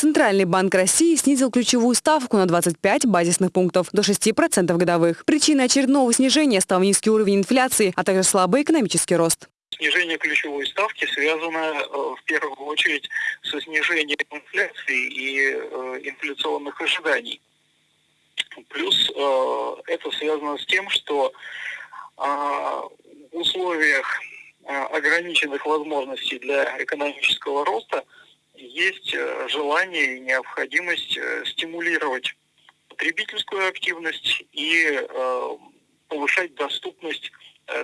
Центральный банк России снизил ключевую ставку на 25 базисных пунктов до 6% годовых. Причиной очередного снижения стал низкий уровень инфляции, а также слабый экономический рост. Снижение ключевой ставки связано э, в первую очередь со снижением инфляции и э, инфляционных ожиданий. Плюс э, это связано с тем, что условиях ограниченных возможностей для экономического роста есть желание и необходимость стимулировать потребительскую активность и повышать доступность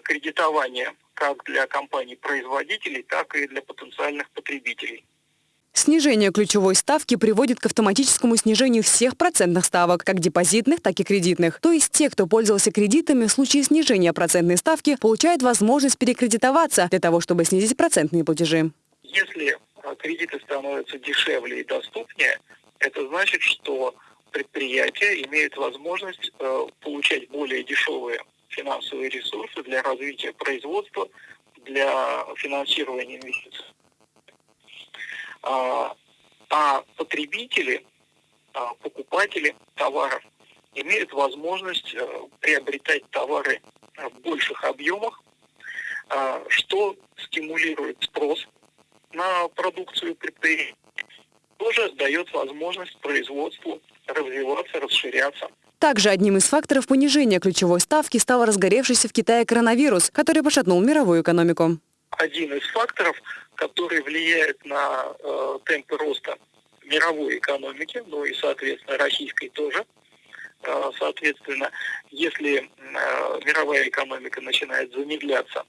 кредитования как для компаний-производителей, так и для потенциальных потребителей. Снижение ключевой ставки приводит к автоматическому снижению всех процентных ставок, как депозитных, так и кредитных. То есть те, кто пользовался кредитами, в случае снижения процентной ставки, получают возможность перекредитоваться для того, чтобы снизить процентные платежи. Если а, кредиты становятся дешевле и доступнее, это значит, что предприятия имеют возможность э, получать более дешевые финансовые ресурсы для развития производства, для финансирования инвестиций. А, а потребители, а, покупатели товаров имеют возможность э, приобретать товары в больших объемах, а, что стимулирует спрос на продукцию предприятий, тоже дает возможность производству развиваться, расширяться. Также одним из факторов понижения ключевой ставки стал разгоревшийся в Китае коронавирус, который пошатнул мировую экономику. Один из факторов, который влияет на э, темпы роста мировой экономики, ну и, соответственно, российской тоже. Э, соответственно, если э, мировая экономика начинает замедляться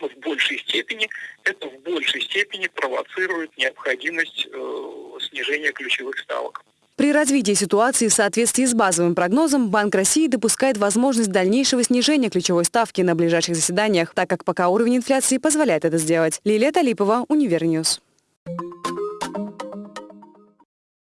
в большей степени, это в большей степени провоцирует необходимость э, снижения ключевых ставок. При развитии ситуации в соответствии с базовым прогнозом Банк России допускает возможность дальнейшего снижения ключевой ставки на ближайших заседаниях, так как пока уровень инфляции позволяет это сделать. Лилия Талипова, Универ News.